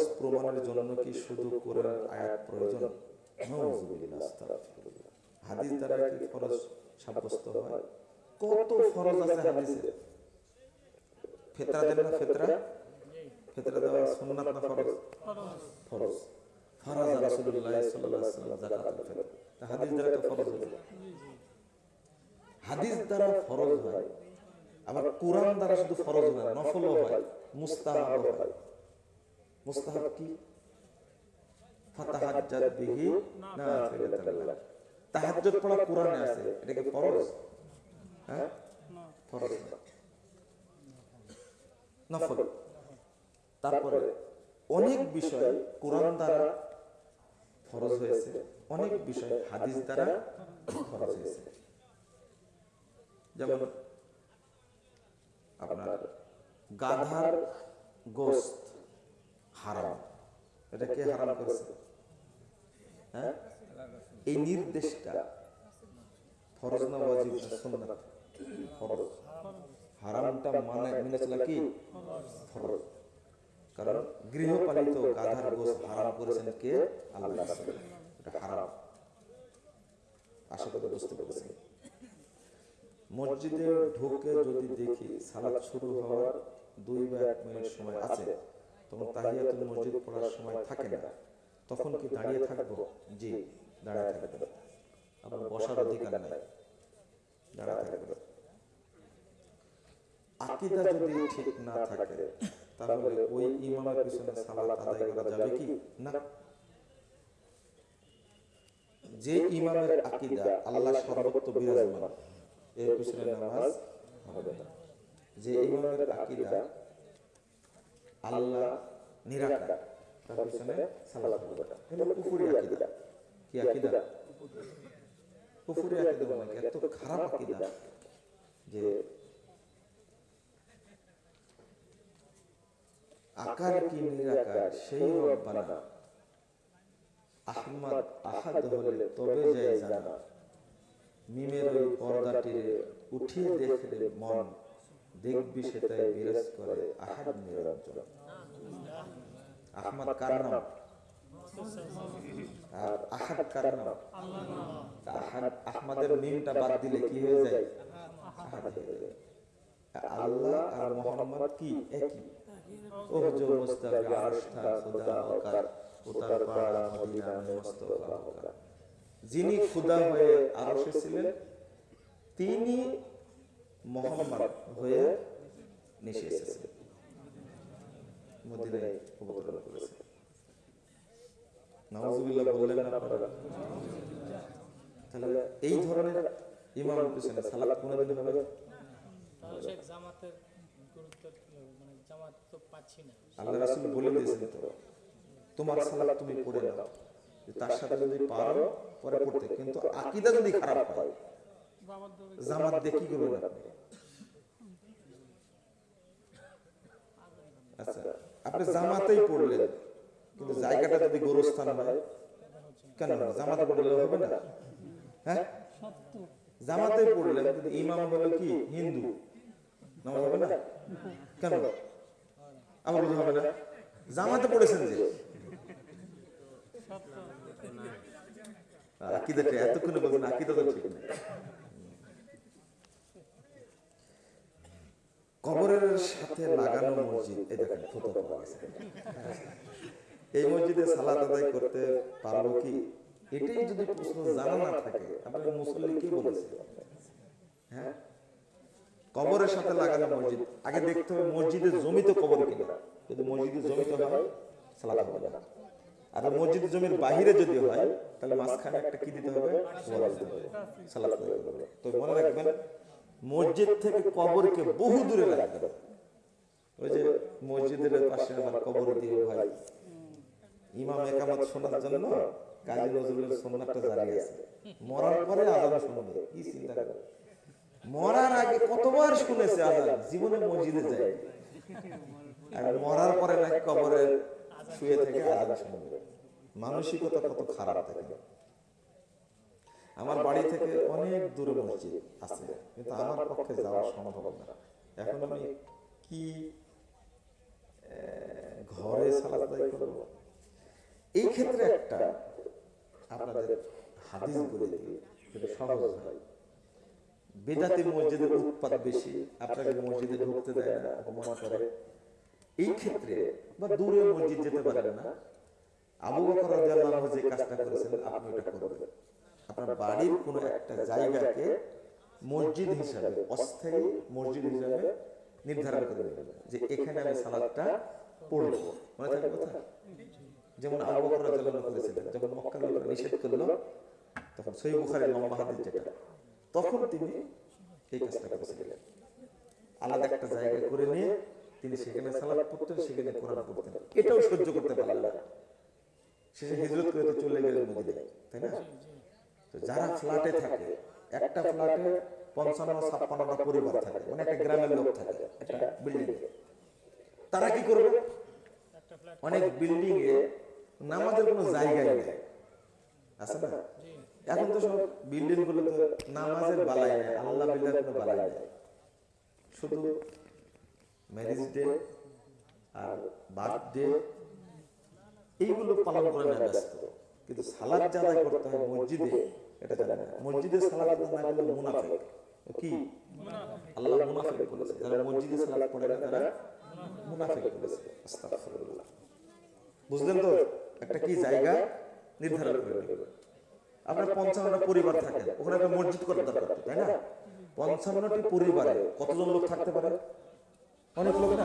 ফরজ প্রমাণের জন্য কি শুধু কোরআন আয়াত প্রয়োজন? হাদিস দ্বারা কি ফরজ সাব্যস্ত হয়? কত ফরজ আছে হাদিসে? ফেতরা দেন না ফেতরা? ফেতরা দেওয়া সুন্নাত না ফরজ? ফরজ। ফরজ রাসূলুল্লাহ সাল্লাল্লাহু আলাইহি ওয়াসাল্লাম যাকাতুল ফিতর। হাদিস দ্বারা তো ফরজ হলো হাদিস দ্বারা ফরজ হয়, আবার কোরআন দ্বারা শুধু ফরজ হয় না নফলও হয় মুস্তাহাব হয়। মুস্তাহাব কি ফাতাহাজ্জাত বিহি নাফিলাতান লাক তাহাজ্জুদ পড়া কোরআনে আছে এটা কি ফরজ? হ্যাঁ? ফরজ না নফল। তারপরে অনেক বিষয় কোরআন দ্বারা ফরজ হয়েছে অনেক বিষয় হাদিস দ্বারা ফরজ হয়েছে। যেমন আপনার গাধার গোস্ত। হারাম। এটা কে হারাম করেছে? হ্যাঁ? এই নির্দেশটা ফরজ না ওয়াজিব না সুন্নাত? ফরজ। হারামটা মানে মেনে চলা কি? ফরজ। কারণ গৃহপালিত গাধার গোস্ত হারাম করেছেন কে? আল্লাহ এটা হারাম। আশা করি বুঝতে পেরেছেন। মসজিদে ঢুকে যদি দেখি সালাত শুরু হওয়ার দুই বা এক মিনিট সময় আছে। তখন তাহিয়াতুল মসজিদ পড়ার সময় থাকে না। তখন কি দাঁড়িয়ে থাকব? জি দাঁড়িয়ে থাকব। আপনার বসার অধিকার নাই। দাঁড়িয়ে থাকব। আকিদা যদি ঠিক না থাকে তাহলে ওই ইমামের পিছনে সালাত আদায় করা যাবে কি? না। যে ইমামের আকিদা আল্লাহ সর্বত্র বিরাজমান এর পিছনে নামাজ হবে না। যে ইমামের আকিদা আল্লাহ নিরাকার। তার পিছনে সালাত এটা কুফুরি কি আকিদা? কুফুরি আকিদা মানে এত খারাপ আকিদা। যে আকার কি নিরাকার সেই রব্বানা। আহমদ আহাদ হলে তবে যায় জানা। মিমের ওই পর্দাটিরে উঠিয়ে দেখলে মন দেখবি সেটাই বিরাজ করে আহাদ নিরঞ্জন। আহমদ কারণ আর আহাদ আহমদের মিমটা বাদ দিলে কি হয়ে যায়? আল্লাহ আর মোহাম্মদ কি একই? ওহ খোদা পাড়া মদিনা মুস্তাফা যিনি খোদা হয়ে আরশে ছিলেন, তিনি মোহাম্মদ হয়ে নিশে এসেছেন মদিনায় অবতরণ করেছেন নাউজুবিল্লাহ বললেন আপনারা তাহলে এই ধরনের ইমামের পিছনে সালাত কোনদিন হবে জামাতের গুরুত্ব মানে জামাত তো পাচ্ছি না। আল্লাহ রাসূল বলে দিয়েছেন তো তোমার সালাত তুমি পড়ে নাও। তার সাথে যদি পারো পরে পড়তে। কিন্তু আকীদা যদি খারাপ হয় জামাত দিয়ে কি করবেন আপনি আচ্ছা আপনি জামাতেই পড়লেন। কিন্তু জায়গাটা যদি গোরস্থান হয় কেন? জামাতে পড়লে হবে না? হ্যাঁ? জামাতেই পড়লেন কিন্তু ইমাম হলো কি? হিন্দু। নামাজ হবে না? কেন? আমার বোঝা হবে না? জামাতে পড়েছেন যে? আকিদাটা এতক্ষণে বলবেন আকিদা তো ঠিক নেই। কবরের সাথে লাগানো মসজিদ, এই দেখেন ফটো পাওয়া গেছে এই মসজিদে সালাত আদায় করতে পারব কি? এটাই যদি প্রশ্ন জানা না থাকে আপনার মুসল্লি কি বলেছে? হ্যাঁ? কবরের সাথে লাগানো মসজিদ, আগে দেখতে হবে মসজিদের জমিতে কবর কিনা। যদি মসজিদের জমিতে হয়, সালাত হবে না। আর মসজিদের জমির বাহিরে যদি হয়, তাহলে মাঝখানে একটা কি দিতে হবে? ওয়াল দিতে হবে। হবে। তো মনে রাখবেন মসজিদ থেকে কবরকে বহু দূরে রাখবেন ওই যে মসজিদের পাশে আমার কবর দিয়ে ভাই। ইমাম একামত শোনার জন্য কাজী নজরুলের জারি আছে। মরার পরে আজান শুনবে, কি চিন্তা করে? মরার আগে কতবার শুনেছে আজান? জীবনে মসজিদে যায় আর মরার পরে নাকি কবরে শুয়ে থেকে আজান শুনবে। মানসিকতা কত খারাপ থাকে আমার বাড়ি থেকে অনেক দূরে মসজিদ আছে। কিন্তু আমার পক্ষে যাওয়া সম্ভব না। এখন আমি কি ঘরে পরে আদায় করব? এই ক্ষেত্রে একটা আপনাদের হাদিস বলে দিই। যেটা সহজ হয়। বেদাতি মসজিদের উৎপাদ বেশি। আপনাকে মসজিদে ঢুকতে দেয় না অপমান করে। এই ক্ষেত্রে বা দূরে মসজিদ যেতে পারেন না। আবু বকর রাদিয়াল্লাহু যে কাজটা করেছেন আপনি এটা করবেন। আপনার বাড়ির কোনো একটা জায়গাকে মসজিদ হিসাবে, অস্থায়ী মসজিদ হিসাবে নির্ধারণ করে নেবেন যে এখানে আমি সালাদটা পড়ব। মনে থাকে কথা? যেমন আবু বকর রাদিয়াল্লাহু করেছিলেন যখন মক্কা লোকেরা নিষেধ করল, তখন সহিহ বুখারীর লম্বা হাদিস যেটা, তখন তিনি এই কাজটা করেছিলেন। আলাদা একটা জায়গা করে নিয়ে তিনি সেখানে সালাদ পড়তেন, সেখানে কোরআন পড়তেন। এটাও সহ্য করতে পারলেন না। শেষে হিজরত করে চলে গেলেন মদিনায়, তাই না? যারা ফ্ল্যাটে থাকে, একটা ফ্ল্যাটে পঞ্চান্ন, ছাপ্পান্নটা পরিবার থাকে মানে একটা গ্রামের লোক থাকে, একটা বিল্ডিং তারা কি করবে? অনেক বিল্ডিং এ নামাজের কোনো জায়গাই নেই। আছে না? এখন তো সব বিল্ডিংগুলো তো নামাজের বালাই নেই, আল্লাহ বিল্লার কোনো বালাই নেই। শুধু ম্যারেজ ডে আর বার্থডে এইগুলো পালন করে না ব্যস্ত। কিন্তু সালাদ যাদাই করতে হয় মসজিদে। এটা জানে মসজিদে সালাদ না করলে মুনাফিক। কি? আল্লাহ মুনাফিক বলেছে। যারা মসজিদে সালাদ পড়ে না তারা মুনাফিক বলেছে। আস্তাগফিরুল্লাহ। বুঝলেন তো? একটা কি জায়গা নির্ধারণ করে আপনার পঞ্চান্নটা পরিবার থাকেন। ওখানে একটা মসজিদ করার দরকার তাই না? পঞ্চান্নটি পরিবারে কতজন লোক থাকতে পারে? অনেক লোক না?